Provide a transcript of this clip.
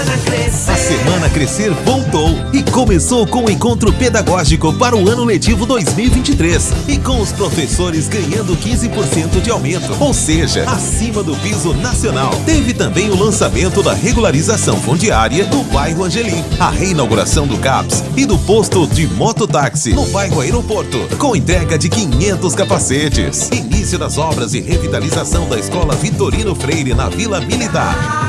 A Semana Crescer voltou e começou com o encontro pedagógico para o ano letivo 2023 e com os professores ganhando 15% de aumento, ou seja, acima do piso nacional. Teve também o lançamento da regularização fundiária do bairro Angelim, a reinauguração do CAPS e do posto de mototáxi no bairro Aeroporto, com entrega de 500 capacetes. Início das obras de revitalização da Escola Vitorino Freire na Vila Militar.